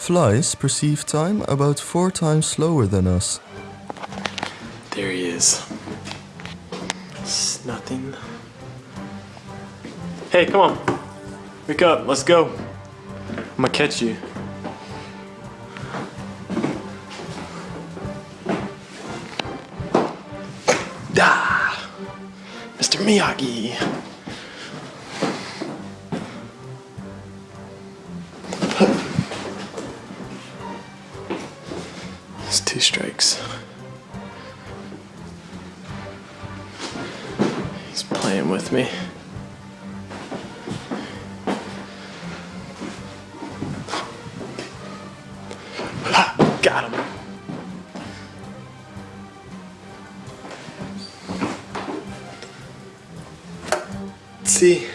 Flies perceive time about four times slower than us. There he is. It's nothing. Hey, come on. Wake up. Let's go. I'm gonna catch you. Da! Mr. Miyagi. Two strikes. He's playing with me. Ha! Got him. See?